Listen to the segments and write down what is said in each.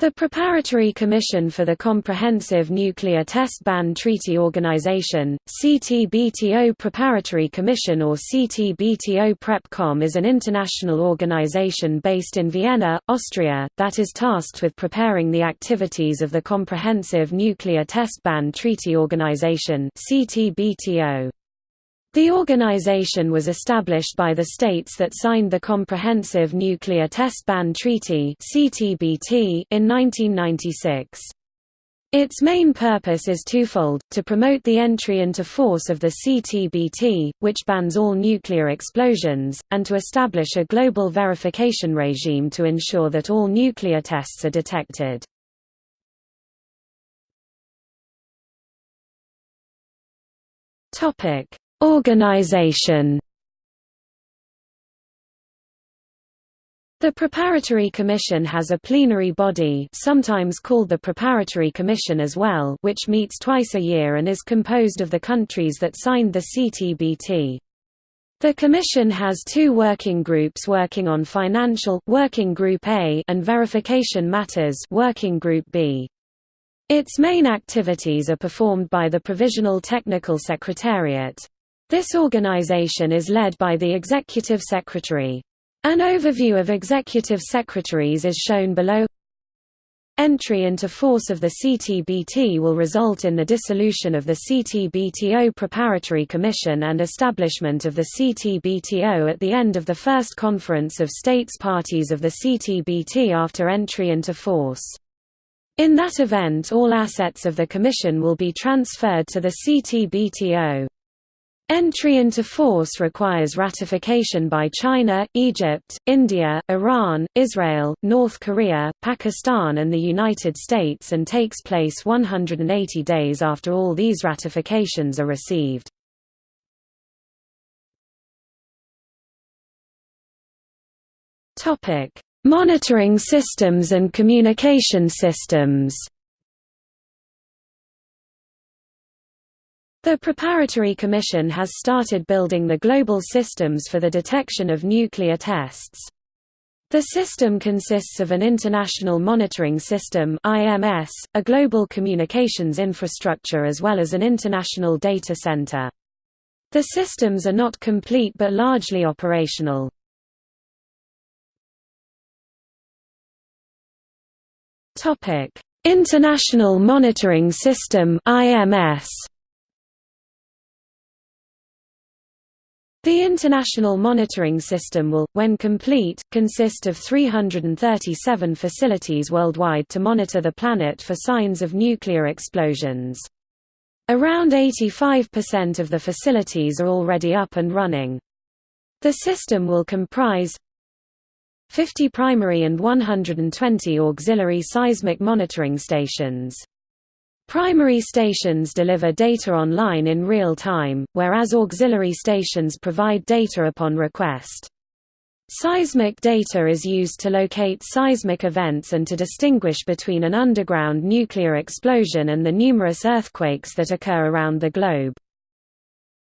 The Preparatory Commission for the Comprehensive Nuclear Test Ban Treaty Organization, CTBTO Preparatory Commission or CTBTO PrepCom is an international organization based in Vienna, Austria, that is tasked with preparing the activities of the Comprehensive Nuclear Test Ban Treaty Organization CTBTO. The organization was established by the states that signed the Comprehensive Nuclear Test Ban Treaty in 1996. Its main purpose is twofold, to promote the entry into force of the CTBT, which bans all nuclear explosions, and to establish a global verification regime to ensure that all nuclear tests are detected. Organization The Preparatory Commission has a plenary body sometimes called the Preparatory Commission as well which meets twice a year and is composed of the countries that signed the CTBT. The Commission has two working groups working on financial Working Group A and verification matters Working Group B. Its main activities are performed by the Provisional Technical Secretariat. This organization is led by the Executive Secretary. An overview of executive secretaries is shown below. Entry into force of the CTBT will result in the dissolution of the CTBTO Preparatory Commission and establishment of the CTBTO at the end of the first conference of states parties of the CTBT after entry into force. In that event all assets of the Commission will be transferred to the CTBTO. Entry into force requires ratification by China, Egypt, India, Iran, Israel, North Korea, Pakistan and the United States and takes place 180 days after all these ratifications are received. Monitoring systems and communication systems The Preparatory Commission has started building the global systems for the detection of nuclear tests. The system consists of an International Monitoring System IMS, a global communications infrastructure as well as an international data center. The systems are not complete but largely operational. International Monitoring System IMS The International Monitoring System will, when complete, consist of 337 facilities worldwide to monitor the planet for signs of nuclear explosions. Around 85% of the facilities are already up and running. The system will comprise 50 primary and 120 auxiliary seismic monitoring stations. Primary stations deliver data online in real time, whereas auxiliary stations provide data upon request. Seismic data is used to locate seismic events and to distinguish between an underground nuclear explosion and the numerous earthquakes that occur around the globe.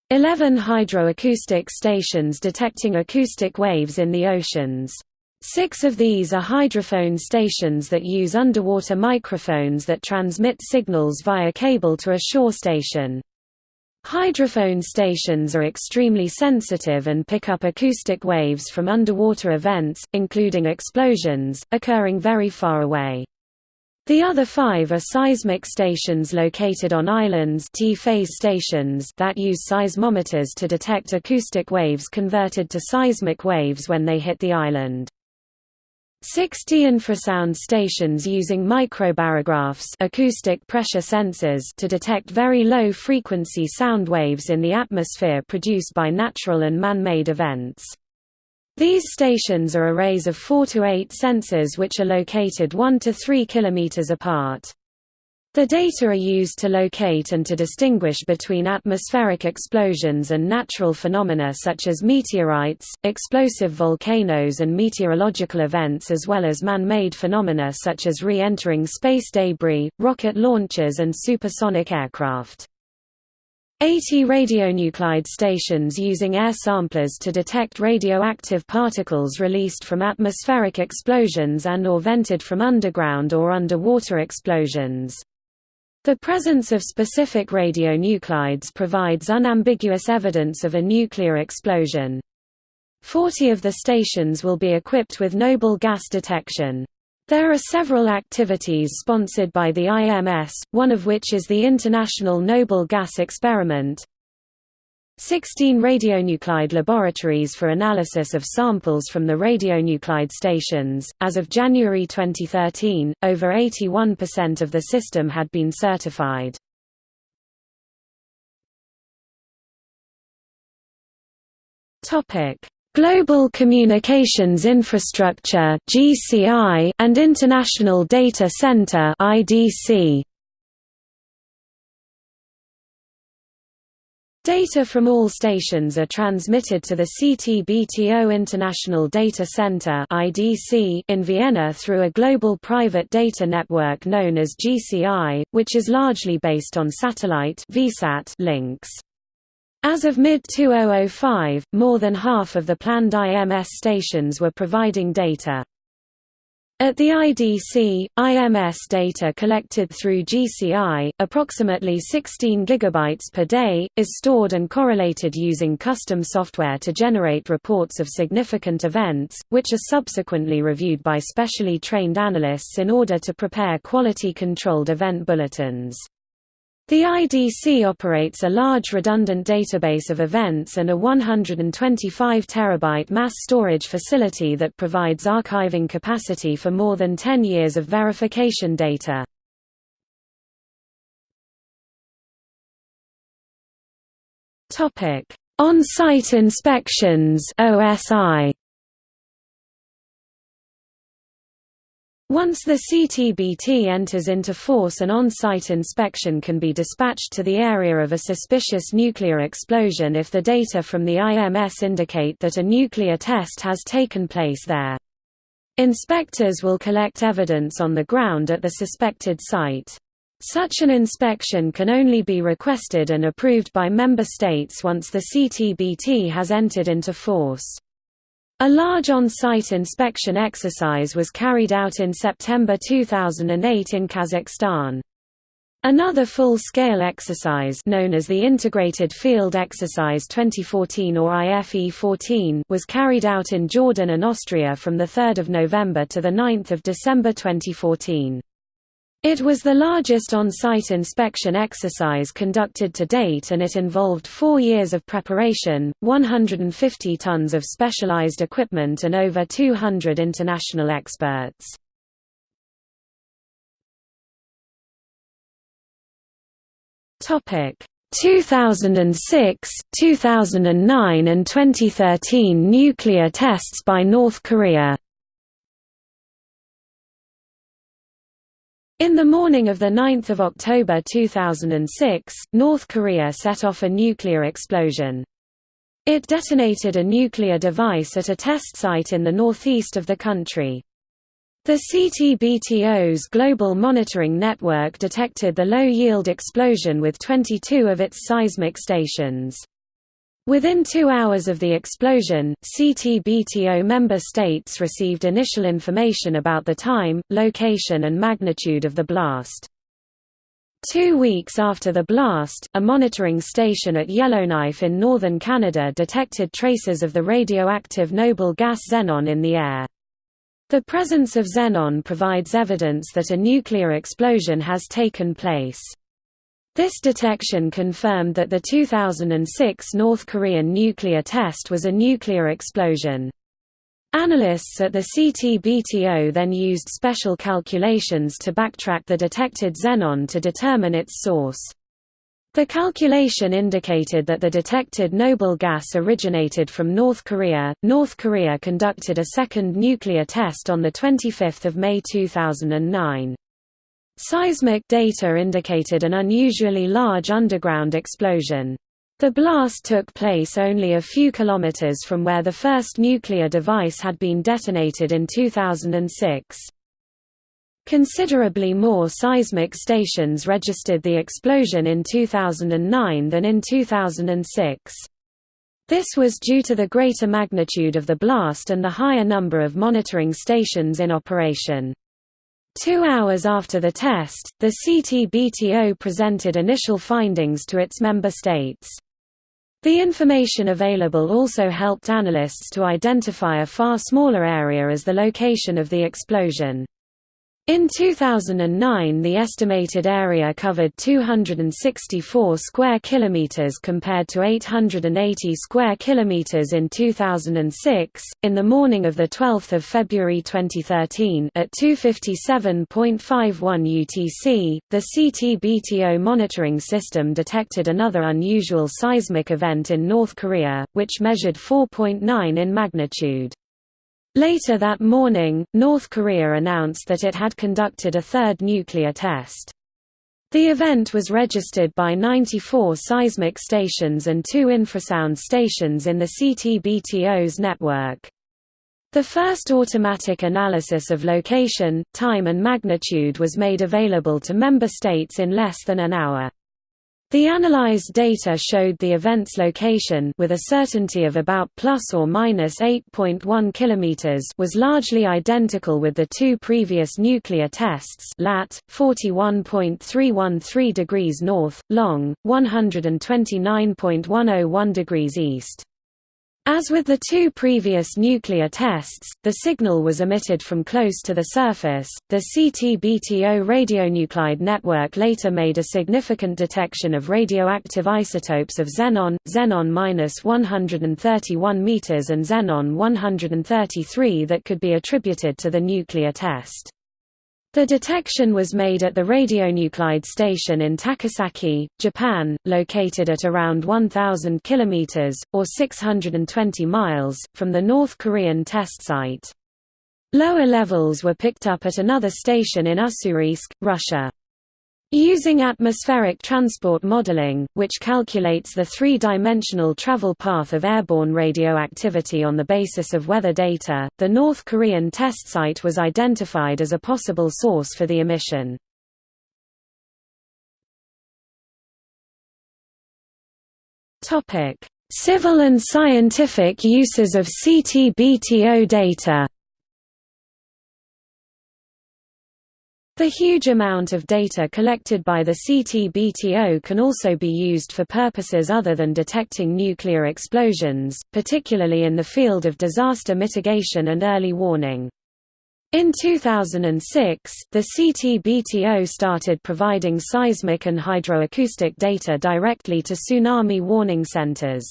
Eleven hydroacoustic stations detecting acoustic waves in the oceans. Six of these are hydrophone stations that use underwater microphones that transmit signals via cable to a shore station. Hydrophone stations are extremely sensitive and pick up acoustic waves from underwater events, including explosions, occurring very far away. The other five are seismic stations located on islands T-phase stations that use seismometers to detect acoustic waves converted to seismic waves when they hit the island. 60 infrasound stations using microbarographs acoustic pressure sensors to detect very low-frequency sound waves in the atmosphere produced by natural and man-made events. These stations are arrays of 4 to 8 sensors which are located 1 to 3 kilometers apart. The data are used to locate and to distinguish between atmospheric explosions and natural phenomena such as meteorites, explosive volcanoes and meteorological events as well as man-made phenomena such as re-entering space debris, rocket launches and supersonic aircraft. 80 radionuclide stations using air samplers to detect radioactive particles released from atmospheric explosions and or vented from underground or underwater explosions. The presence of specific radionuclides provides unambiguous evidence of a nuclear explosion. Forty of the stations will be equipped with noble gas detection. There are several activities sponsored by the IMS, one of which is the International Noble Gas Experiment. 16 radionuclide laboratories for analysis of samples from the radionuclide stations. As of January 2013, over 81% of the system had been certified. Topic: Global Communications Infrastructure (GCI) and International Data Center (IDC). Data from all stations are transmitted to the CTBTO International Data Center in Vienna through a global private data network known as GCI, which is largely based on satellite links. As of mid-2005, more than half of the planned IMS stations were providing data. At the IDC, IMS data collected through GCI, approximately 16 GB per day, is stored and correlated using custom software to generate reports of significant events, which are subsequently reviewed by specially trained analysts in order to prepare quality-controlled event bulletins. The IDC operates a large redundant database of events and a 125 terabyte mass storage facility that provides archiving capacity for more than 10 years of verification data. On-site inspections OSI Once the CTBT enters into force an on-site inspection can be dispatched to the area of a suspicious nuclear explosion if the data from the IMS indicate that a nuclear test has taken place there. Inspectors will collect evidence on the ground at the suspected site. Such an inspection can only be requested and approved by member states once the CTBT has entered into force. A large on-site inspection exercise was carried out in September 2008 in Kazakhstan. Another full-scale exercise known as the Integrated Field Exercise 2014 or IFE-14 was carried out in Jordan and Austria from 3 November to 9 December 2014. It was the largest on-site inspection exercise conducted to date and it involved four years of preparation, 150 tons of specialized equipment and over 200 international experts. Topic 2006, 2009 and 2013 nuclear tests by North Korea In the morning of 9 October 2006, North Korea set off a nuclear explosion. It detonated a nuclear device at a test site in the northeast of the country. The CTBTO's global monitoring network detected the low-yield explosion with 22 of its seismic stations. Within two hours of the explosion, CTBTO member states received initial information about the time, location and magnitude of the blast. Two weeks after the blast, a monitoring station at Yellowknife in northern Canada detected traces of the radioactive noble gas xenon in the air. The presence of xenon provides evidence that a nuclear explosion has taken place. This detection confirmed that the 2006 North Korean nuclear test was a nuclear explosion. Analysts at the CTBTO then used special calculations to backtrack the detected xenon to determine its source. The calculation indicated that the detected noble gas originated from North Korea. North Korea conducted a second nuclear test on the 25th of May 2009. Seismic data indicated an unusually large underground explosion. The blast took place only a few kilometers from where the first nuclear device had been detonated in 2006. Considerably more seismic stations registered the explosion in 2009 than in 2006. This was due to the greater magnitude of the blast and the higher number of monitoring stations in operation. Two hours after the test, the CTBTO presented initial findings to its member states. The information available also helped analysts to identify a far smaller area as the location of the explosion. In 2009 the estimated area covered 264 square kilometers compared to 880 square kilometers in 2006. In the morning of the 12th of February 2013 at 2:57.51 UTC, the CTBTO monitoring system detected another unusual seismic event in North Korea, which measured 4.9 in magnitude. Later that morning, North Korea announced that it had conducted a third nuclear test. The event was registered by 94 seismic stations and two infrasound stations in the CTBTO's network. The first automatic analysis of location, time and magnitude was made available to member states in less than an hour. The analyzed data showed the event's location with a certainty of about plus or minus 8.1 kilometers was largely identical with the two previous nuclear tests lat 41.313 degrees north, long 129.101 degrees east. As with the two previous nuclear tests, the signal was emitted from close to the surface. The CTBTO radionuclide network later made a significant detection of radioactive isotopes of xenon, xenon-131 meters and xenon-133 that could be attributed to the nuclear test. The detection was made at the radionuclide station in Takasaki, Japan, located at around 1,000 km, or 620 miles, from the North Korean test site. Lower levels were picked up at another station in Ussuriysk, Russia. Using atmospheric transport modeling, which calculates the three-dimensional travel path of airborne radioactivity on the basis of weather data, the North Korean test site was identified as a possible source for the emission. Civil and scientific uses of CTBTO data The huge amount of data collected by the CTBTO can also be used for purposes other than detecting nuclear explosions, particularly in the field of disaster mitigation and early warning. In 2006, the CTBTO started providing seismic and hydroacoustic data directly to tsunami warning centers.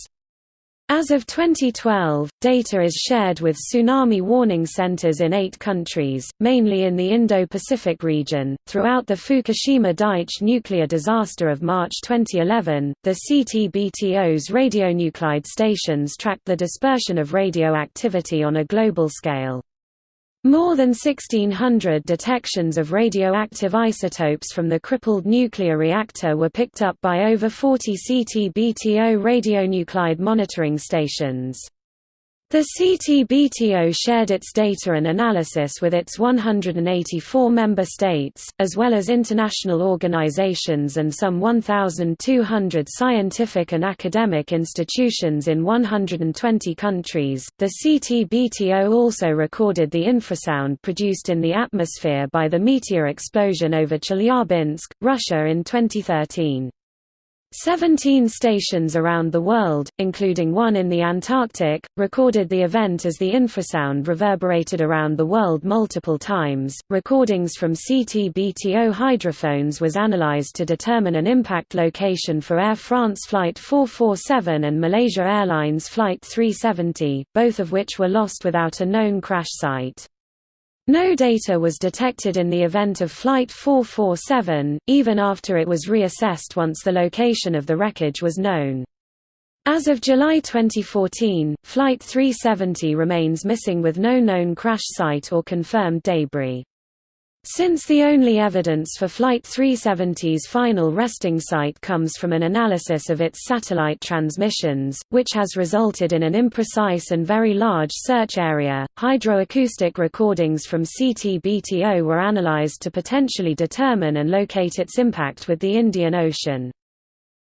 As of 2012, data is shared with tsunami warning centers in eight countries, mainly in the Indo-Pacific region. Throughout the Fukushima Daiichi nuclear disaster of March 2011, the CTBTO's radionuclide stations tracked the dispersion of radioactivity on a global scale. More than 1,600 detections of radioactive isotopes from the crippled nuclear reactor were picked up by over 40 CTBTO radionuclide monitoring stations. The CTBTO shared its data and analysis with its 184 member states, as well as international organizations and some 1,200 scientific and academic institutions in 120 countries. The CTBTO also recorded the infrasound produced in the atmosphere by the meteor explosion over Chelyabinsk, Russia in 2013. Seventeen stations around the world, including one in the Antarctic, recorded the event as the infrasound reverberated around the world multiple times. Recordings from CTBTO hydrophones was analyzed to determine an impact location for Air France Flight 447 and Malaysia Airlines Flight 370, both of which were lost without a known crash site. No data was detected in the event of Flight 447, even after it was reassessed once the location of the wreckage was known. As of July 2014, Flight 370 remains missing with no known crash site or confirmed debris. Since the only evidence for Flight 370's final resting site comes from an analysis of its satellite transmissions, which has resulted in an imprecise and very large search area, hydroacoustic recordings from CT-BTO were analyzed to potentially determine and locate its impact with the Indian Ocean.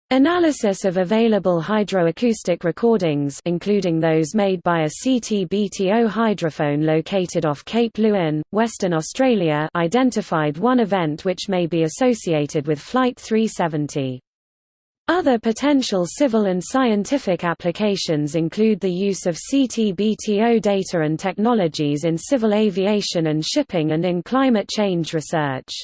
Analysis of available hydroacoustic recordings including those made by a CT-BTO hydrophone located off Cape Leeuwin, Western Australia identified one event which may be associated with Flight 370. Other potential civil and scientific applications include the use of CT-BTO data and technologies in civil aviation and shipping and in climate change research.